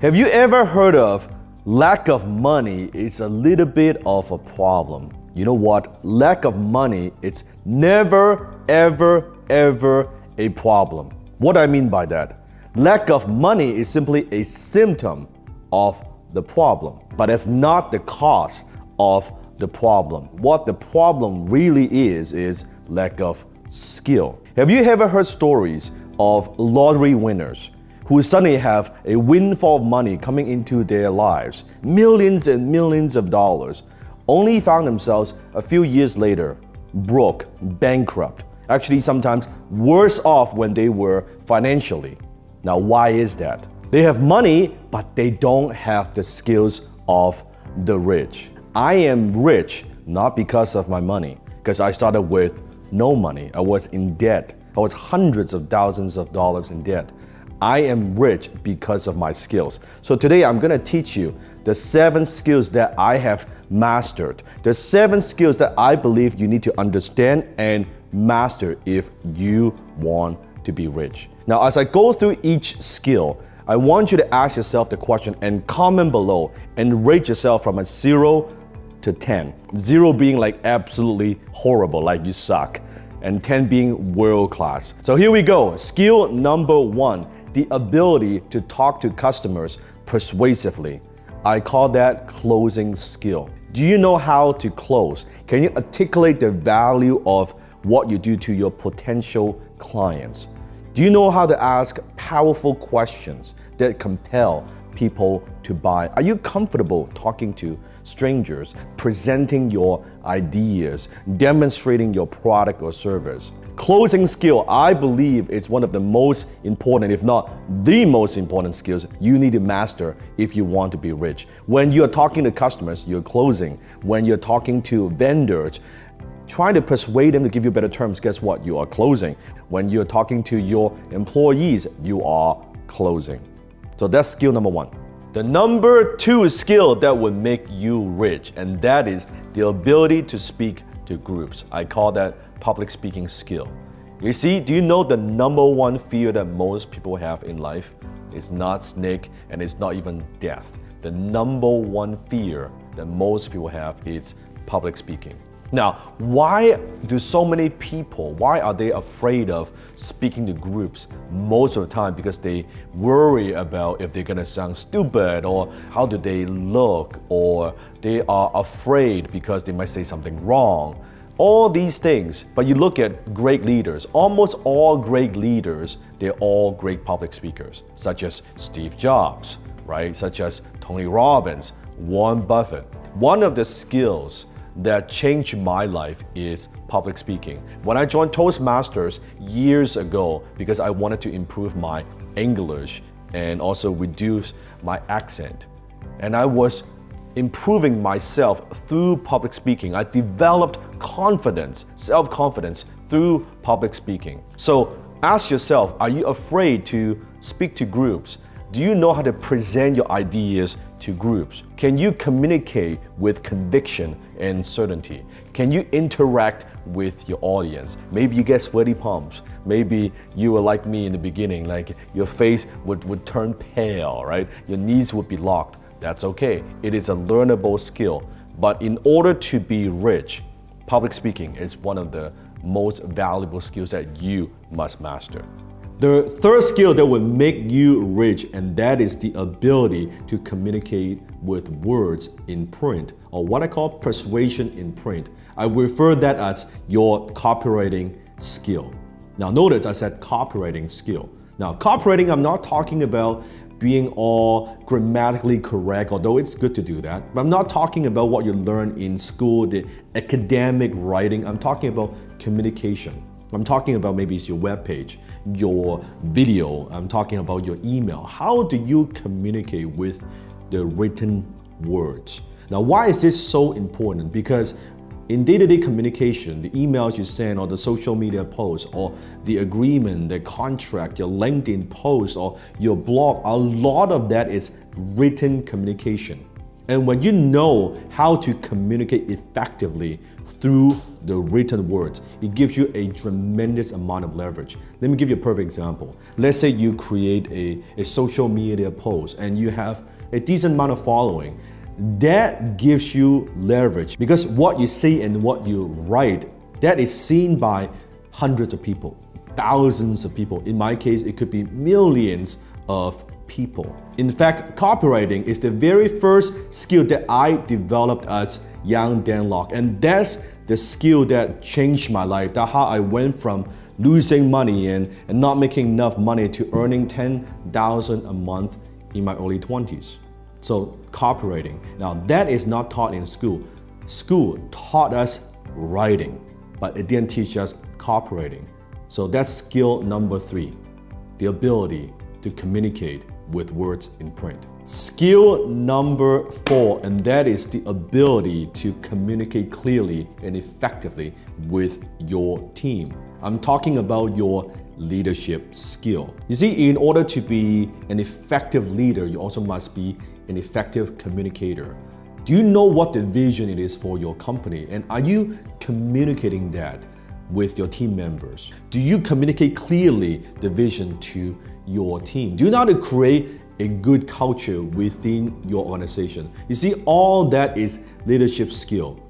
Have you ever heard of lack of money is a little bit of a problem? You know what? Lack of money it's never ever ever a problem. What I mean by that? Lack of money is simply a symptom of the problem, but it's not the cause of the problem. What the problem really is is lack of skill. Have you ever heard stories of lottery winners who suddenly have a windfall of money coming into their lives, millions and millions of dollars, only found themselves a few years later broke, bankrupt, actually sometimes worse off when they were financially. Now, why is that? They have money, but they don't have the skills of the rich. I am rich not because of my money, because I started with no money. I was in debt. I was hundreds of thousands of dollars in debt. I am rich because of my skills. So today I'm gonna teach you the seven skills that I have mastered. The seven skills that I believe you need to understand and master if you want to be rich. Now, as I go through each skill, I want you to ask yourself the question and comment below and rate yourself from a zero to 10. Zero being like absolutely horrible, like you suck, and 10 being world class. So here we go. Skill number one, the ability to talk to customers persuasively. I call that closing skill. Do you know how to close? Can you articulate the value of what you do to your potential clients? Do you know how to ask powerful questions that compel people to buy? Are you comfortable talking to strangers, presenting your ideas, demonstrating your product or service? Closing skill, I believe it's one of the most important, if not the most important skills you need to master if you want to be rich. When you're talking to customers, you're closing. When you're talking to vendors, trying to persuade them to give you better terms, guess what? You are closing. When you're talking to your employees, you are closing. So that's skill number one. The number two skill that would make you rich, and that is the ability to speak to groups. I call that public speaking skill. You see, do you know the number one fear that most people have in life? It's not snake and it's not even death. The number one fear that most people have is public speaking. Now, why do so many people, why are they afraid of speaking to groups most of the time? Because they worry about if they're gonna sound stupid or how do they look or they are afraid because they might say something wrong. All these things, but you look at great leaders, almost all great leaders, they're all great public speakers, such as Steve Jobs, right? Such as Tony Robbins, Warren Buffett. One of the skills that changed my life is public speaking. When I joined Toastmasters years ago because I wanted to improve my English and also reduce my accent. And I was improving myself through public speaking. I developed confidence, self-confidence through public speaking. So ask yourself, are you afraid to speak to groups? Do you know how to present your ideas to groups? Can you communicate with conviction and certainty? Can you interact with your audience? Maybe you get sweaty palms. Maybe you were like me in the beginning, like your face would, would turn pale, right? Your knees would be locked. That's okay. It is a learnable skill. But in order to be rich, public speaking is one of the most valuable skills that you must master. The third skill that will make you rich and that is the ability to communicate with words in print or what I call persuasion in print. I refer that as your copywriting skill. Now notice I said copywriting skill. Now copywriting I'm not talking about being all grammatically correct, although it's good to do that. But I'm not talking about what you learn in school, the academic writing. I'm talking about communication. I'm talking about maybe it's your web page, your video, I'm talking about your email. How do you communicate with the written words? Now, why is this so important? Because in day-to-day -day communication, the emails you send or the social media posts or the agreement, the contract, your LinkedIn post or your blog, a lot of that is written communication. And when you know how to communicate effectively through the written words, it gives you a tremendous amount of leverage. Let me give you a perfect example. Let's say you create a, a social media post and you have a decent amount of following. That gives you leverage because what you say and what you write, that is seen by hundreds of people, thousands of people. In my case, it could be millions of people. In fact, copywriting is the very first skill that I developed as young Dan Lok, and that's the skill that changed my life. That's how I went from losing money and, and not making enough money to earning 10,000 a month in my early 20s. So copywriting. Now that is not taught in school. School taught us writing, but it didn't teach us copywriting. So that's skill number three, the ability to communicate with words in print. Skill number four, and that is the ability to communicate clearly and effectively with your team. I'm talking about your leadership skill. You see, in order to be an effective leader, you also must be an effective communicator. Do you know what the vision it is for your company? And are you communicating that with your team members? Do you communicate clearly the vision to your team? Do you know how to create a good culture within your organization? You see, all that is leadership skill.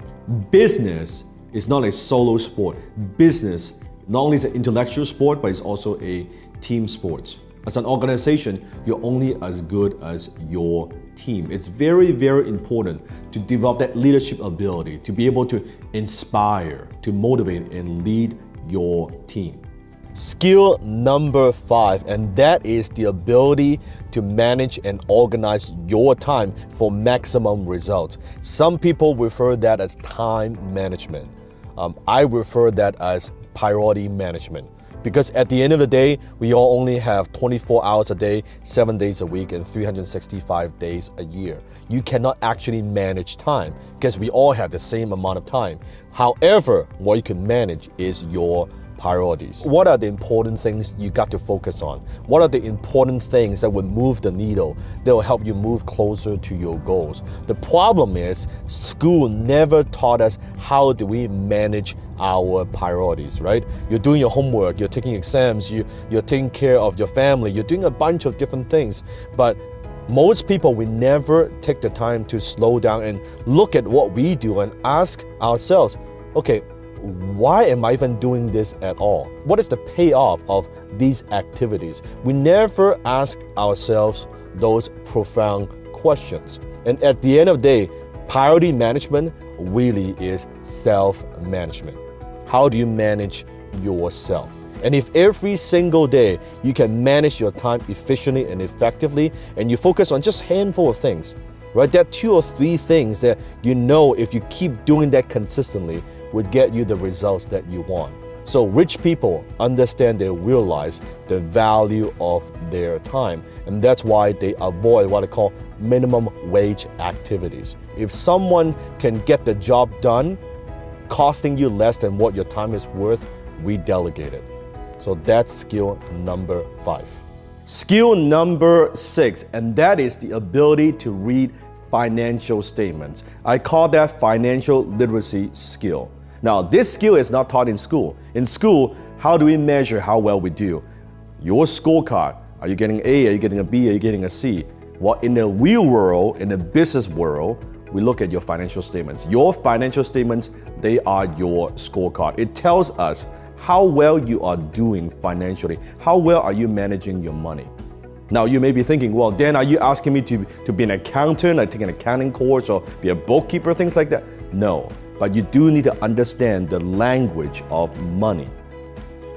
Business is not a solo sport. Business not only is an intellectual sport, but it's also a team sport. As an organization, you're only as good as your team. It's very, very important to develop that leadership ability, to be able to inspire, to motivate, and lead your team. Skill number five, and that is the ability to manage and organize your time for maximum results. Some people refer that as time management. Um, I refer that as priority management. Because at the end of the day, we all only have 24 hours a day, seven days a week, and 365 days a year. You cannot actually manage time because we all have the same amount of time. However, what you can manage is your priorities. What are the important things you got to focus on? What are the important things that would move the needle, that will help you move closer to your goals? The problem is school never taught us how do we manage our priorities, right? You're doing your homework, you're taking exams, you, you're taking care of your family, you're doing a bunch of different things, but most people we never take the time to slow down and look at what we do and ask ourselves, okay, why am I even doing this at all? What is the payoff of these activities? We never ask ourselves those profound questions. And at the end of the day, priority management really is self-management. How do you manage yourself? And if every single day you can manage your time efficiently and effectively, and you focus on just handful of things, right? There are two or three things that you know if you keep doing that consistently, would get you the results that you want. So rich people understand they realize the value of their time and that's why they avoid what I call minimum wage activities. If someone can get the job done costing you less than what your time is worth, we delegate it. So that's skill number five. Skill number six, and that is the ability to read financial statements. I call that financial literacy skill. Now, this skill is not taught in school. In school, how do we measure how well we do? Your scorecard. Are you getting A? Are you getting a B? Are you getting a C? Well, in the real world, in the business world, we look at your financial statements. Your financial statements, they are your scorecard. It tells us how well you are doing financially. How well are you managing your money? Now you may be thinking, well, Dan, are you asking me to, to be an accountant, like take an accounting course or be a bookkeeper, things like that? No but you do need to understand the language of money.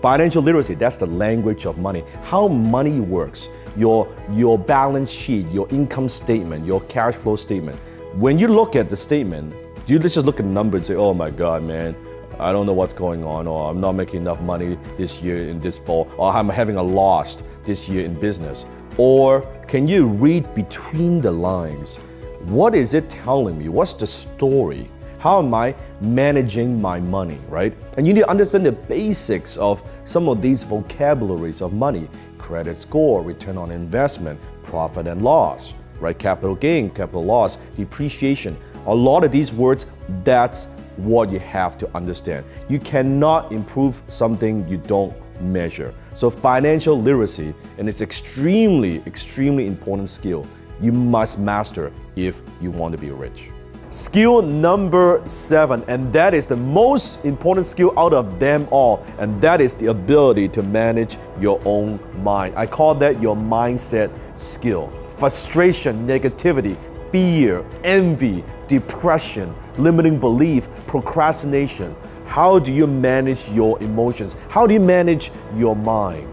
Financial literacy, that's the language of money. How money works, your, your balance sheet, your income statement, your cash flow statement. When you look at the statement, you just look at the number and say, oh my God, man, I don't know what's going on, or I'm not making enough money this year in this fall, or I'm having a loss this year in business. Or can you read between the lines? What is it telling me? What's the story? How am I managing my money, right? And you need to understand the basics of some of these vocabularies of money credit score, return on investment, profit and loss. right? Capital gain, capital loss, depreciation. A lot of these words, that's what you have to understand. You cannot improve something you don't measure. So financial literacy, and it's extremely, extremely important skill you must master if you want to be rich. Skill number seven, and that is the most important skill out of them all, and that is the ability to manage your own mind. I call that your mindset skill. Frustration, negativity, fear, envy, depression, limiting belief, procrastination. How do you manage your emotions? How do you manage your mind?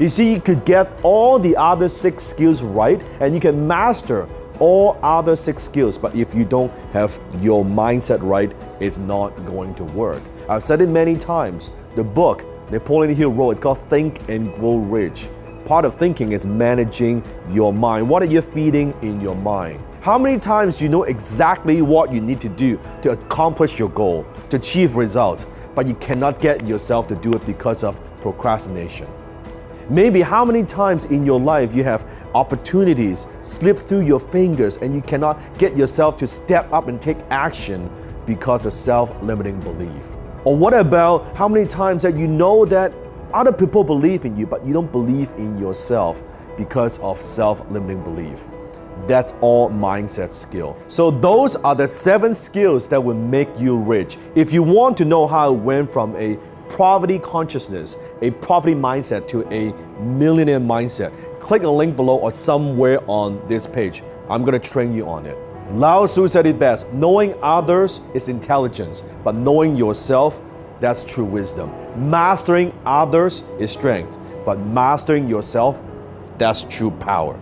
You see, you could get all the other six skills right and you can master all other six skills, but if you don't have your mindset right, it's not going to work. I've said it many times. The book Napoleon Hill wrote, it's called Think and Grow Rich. Part of thinking is managing your mind. What are you feeding in your mind? How many times you know exactly what you need to do to accomplish your goal, to achieve results, but you cannot get yourself to do it because of procrastination? Maybe how many times in your life you have opportunities slip through your fingers and you cannot get yourself to step up and take action because of self-limiting belief. Or what about how many times that you know that other people believe in you but you don't believe in yourself because of self-limiting belief? That's all mindset skill. So those are the seven skills that will make you rich. If you want to know how it went from a poverty consciousness, a poverty mindset to a millionaire mindset, click the link below or somewhere on this page. I'm going to train you on it. Lao Tzu said it best knowing others is intelligence, but knowing yourself, that's true wisdom. Mastering others is strength, but mastering yourself, that's true power.